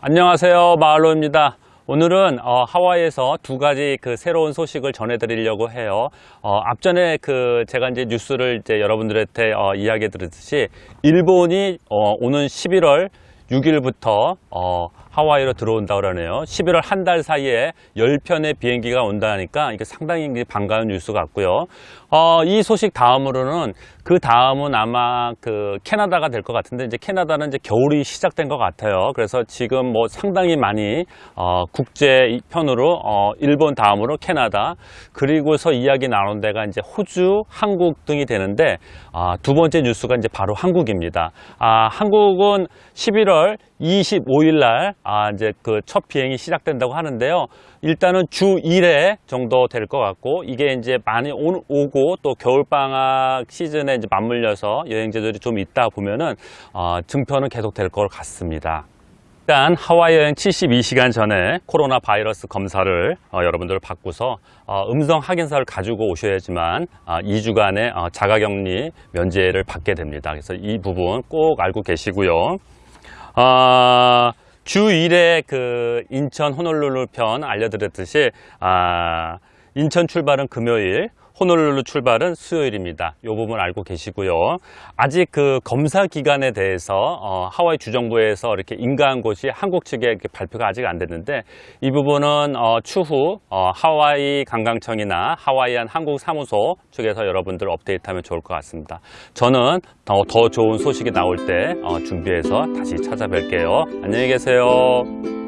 안녕하세요. 마을로입니다. 오늘은 어, 하와이에서 두 가지 그 새로운 소식을 전해드리려고 해요. 어, 앞전에 그 제가 이제 뉴스를 이제 여러분들한테 어, 이야기 드렸듯이 일본이 어, 오는 11월 6일부터 어, 하와이로 들어온다 그러네요 11월 한 달 사이에 10편의 비행기가 온다니까 이게 상당히 반가운 뉴스 같고요 어, 이 소식 다음으로는 그 다음은 아마 그 캐나다가 될 것 같은데 이제 캐나다는 이제 겨울이 시작된 것 같아요. 그래서 지금 뭐 상당히 많이 어, 국제 편으로 어, 일본 다음으로 캐나다 그리고서 이야기 나눈 데가 이제 호주, 한국 등이 되는데 아, 두 번째 뉴스가 이제 바로 한국입니다. 아, 한국은 11월 25일 날 아, 이제 그 첫 비행이 시작된다고 하는데요. 일단은 주 1회 정도 될 것 같고 이게 이제 많이 오, 오고 또 겨울방학 시즌에 이제 맞물려서 여행지들이 좀 있다 보면은 어, 증표는 계속 될 것 같습니다. 일단 하와이 여행 72시간 전에 코로나 바이러스 검사를 어, 여러분들 받고서 어, 음성 확인서를 가지고 오셔야지만 어, 2주간의 어, 자가격리 면제를 받게 됩니다. 그래서 이 부분 꼭 알고 계시고요. 어, 주 1회 그 인천 호놀룰루 편 알려드렸듯이 아, 인천 출발은 금요일 호놀룰루 출발은 수요일입니다. 이 부분 알고 계시고요. 아직 그 검사 기간에 대해서 어, 하와이 주정부에서 이렇게 인가한 곳이 한국 측에 발표가 아직 안 됐는데 이 부분은 어, 추후 어, 하와이 관광청이나 하와이안 한국 사무소 측에서 여러분들 업데이트하면 좋을 것 같습니다. 저는 더, 더 좋은 소식이 나올 때 어, 준비해서 다시 찾아뵐게요. 안녕히 계세요.